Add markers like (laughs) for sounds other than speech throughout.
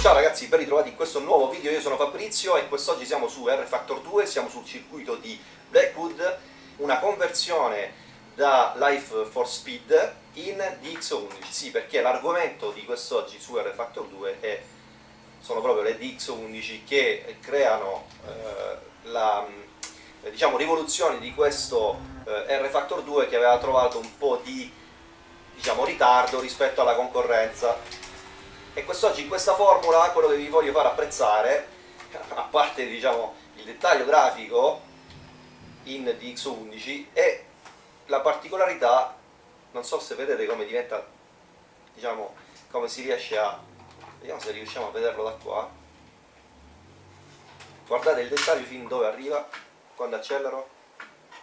Ciao ragazzi, ben ritrovati in questo nuovo video, io sono Fabrizio e quest'oggi siamo su R-Factor 2, siamo sul circuito di Blackwood, una conversione da Life for Speed in DX11, sì perché l'argomento di quest'oggi su R-Factor 2 è, sono proprio le DX11 che creano eh, la diciamo, rivoluzione di questo eh, R-Factor 2 che aveva trovato un po' di diciamo, ritardo rispetto alla concorrenza. E quest'oggi in questa formula quello che vi voglio far apprezzare (laughs) a parte diciamo, il dettaglio grafico in DX11 è la particolarità non so se vedete come diventa diciamo come si riesce a vediamo se riusciamo a vederlo da qua. Guardate il dettaglio fin dove arriva quando accelero.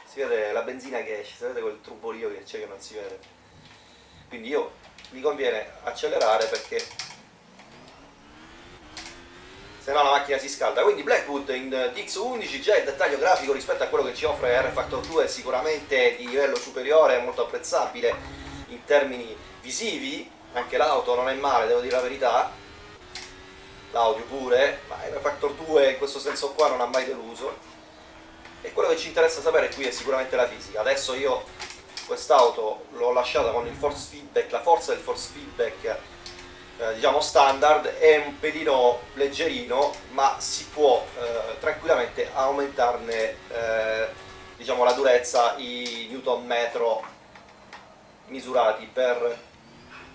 Si vede la benzina che esce, si vede quel trubolio che c'è che non si vede quindi io mi conviene accelerare perché se no la macchina si scalda. Quindi Blackwood in DX11 già il dettaglio grafico rispetto a quello che ci offre R Factor 2 è sicuramente di livello superiore, molto apprezzabile in termini visivi. Anche l'auto non è male, devo dire la verità. L'audio pure, ma R Factor 2 in questo senso qua non ha mai deluso. E quello che ci interessa sapere qui è sicuramente la fisica. Adesso io quest'auto l'ho lasciata con il force feedback, la forza del force feedback eh, diciamo standard, è un pelino leggerino ma si può eh, tranquillamente aumentarne eh, diciamo, la durezza, i newton metro misurati per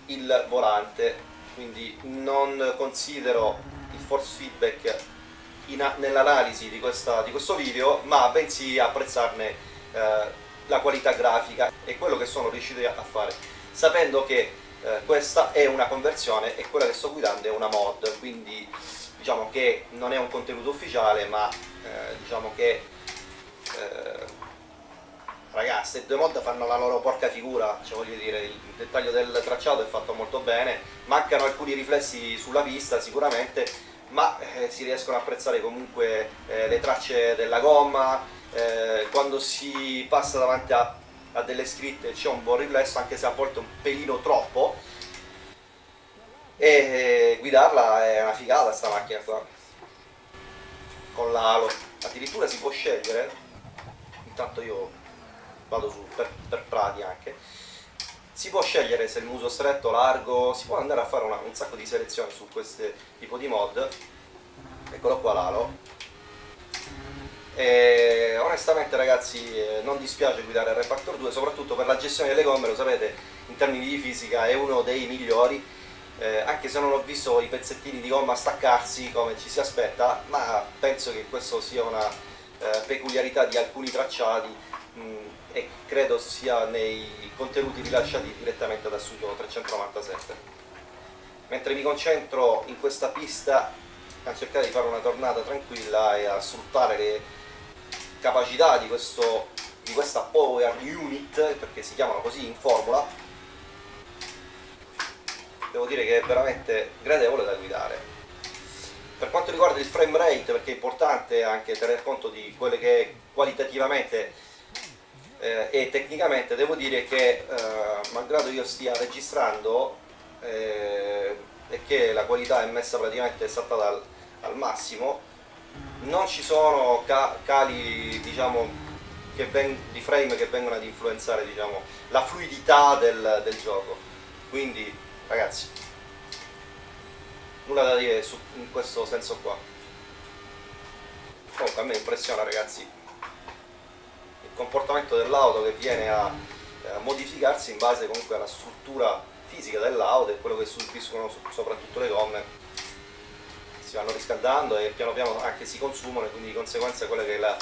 il volante, quindi non considero il force feedback nell'analisi di, di, questo video, ma bensì apprezzarne eh, la qualità grafica e quello che sono riuscito a fare, sapendo che eh, questa è una conversione e quella che sto guidando è una mod, quindi diciamo che non è un contenuto ufficiale, ma eh, diciamo che eh, ragazzi, due mod fanno la loro porca figura, cioè voglio dire, il dettaglio del tracciato è fatto molto bene, mancano alcuni riflessi sulla pista sicuramente, ma eh, si riescono a apprezzare comunque eh, le tracce della gomma, eh, quando si passa davanti a, a delle scritte c'è un buon riflesso, anche se a volte un pelino troppo, e eh, guidarla è una figata sta macchina qua, con l'alo, addirittura si può scegliere, intanto io vado su per, per prati anche, si può scegliere se il muso stretto, largo, si può andare a fare una, un sacco di selezioni su questo tipo di mod. Eccolo qua l'alo. E onestamente ragazzi eh, non dispiace guidare il Refactor 2 soprattutto per la gestione delle gomme lo sapete in termini di fisica è uno dei migliori. Eh, anche se non ho visto i pezzettini di gomma staccarsi come ci si aspetta ma penso che questo sia una eh, peculiarità di alcuni tracciati e credo sia nei contenuti rilasciati direttamente da Studio 397 mentre mi concentro in questa pista a cercare di fare una tornata tranquilla e a sfruttare le capacità di, questo, di questa Power Unit, perché si chiamano così in formula, devo dire che è veramente gradevole da guidare. Per quanto riguarda il frame rate, perché è importante anche tener conto di quelle che qualitativamente eh, e tecnicamente, devo dire che eh, malgrado io stia registrando eh, e che la qualità è messa praticamente esatta al, al massimo, non ci sono ca cali diciamo, di frame che vengono ad influenzare diciamo, la fluidità del, del, gioco. Quindi ragazzi, nulla da dire su, in questo senso qua. Comunque a me impressiona ragazzi comportamento dell'auto che viene a, a modificarsi in base comunque alla struttura fisica dell'auto e quello che subiscono soprattutto le gomme si vanno riscaldando e piano piano anche si consumano e quindi di conseguenza quello che è la,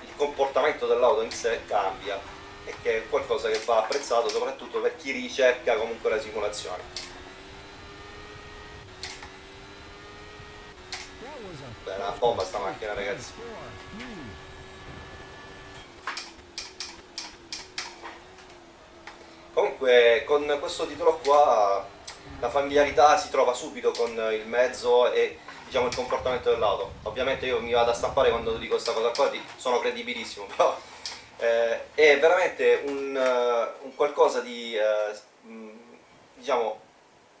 il comportamento dell'auto in sé cambia e che è qualcosa che va apprezzato soprattutto per chi ricerca comunque la simulazione. Beh, è una bomba sta macchina ragazzi. Comunque con questo titolo qua la familiarità si trova subito con il mezzo e diciamo, il comportamento dell'auto. Ovviamente io mi vado a stampare quando dico questa cosa qua, sono credibilissimo, (laughs) però eh, è veramente un, uh, un qualcosa di, uh, diciamo,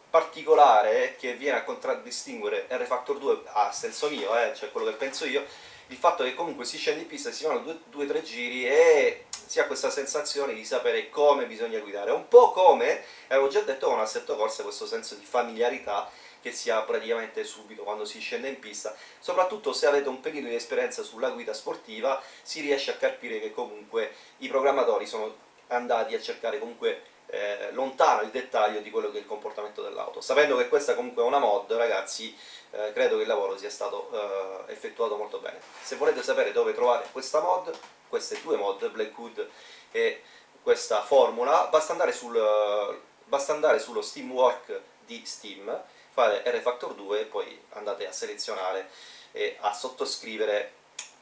particolare che viene a contraddistinguere R-Factor 2 a senso mio, eh, cioè quello che penso io, il fatto che comunque si scende in pista, si fanno due, due o tre giri e si ha questa sensazione di sapere come bisogna guidare, un po' come, avevo già detto con Assetto Corsa, questo senso di familiarità che si ha praticamente subito quando si scende in pista, soprattutto se avete un pelino di esperienza sulla guida sportiva si riesce a capire che comunque i programmatori sono andati a cercare comunque eh, lontano il dettaglio di quello che è il comportamento dell'auto. Sapendo che questa comunque è una mod, ragazzi, eh, credo che il lavoro sia stato eh, effettuato molto bene. Se volete sapere dove trovare questa mod, queste due mod, Blackwood e questa formula, basta andare, sul, basta andare sullo Steamwork di Steam, fate RFactor 2 e poi andate a selezionare e a sottoscrivere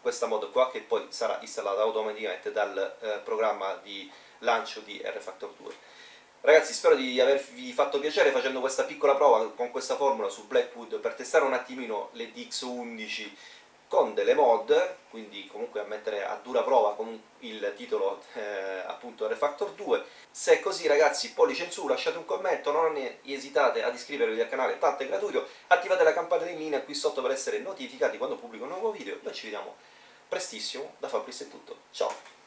questa mod qua che poi sarà installata automaticamente dal eh, programma di lancio di RFactor 2. Ragazzi spero di avervi fatto piacere facendo questa piccola prova con questa formula su Blackwood per testare un attimino le DX11 con delle mod, quindi comunque a mettere a dura prova con il titolo eh, appunto Refactor 2. Se è così ragazzi pollice in su, lasciate un commento, non esitate ad iscrivervi al canale, tanto è gratuito, attivate la campanellina qui sotto per essere notificati quando pubblico un nuovo video, noi ci vediamo prestissimo, da Fabrizio è tutto, ciao!